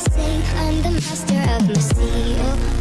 I'm the master of my sea.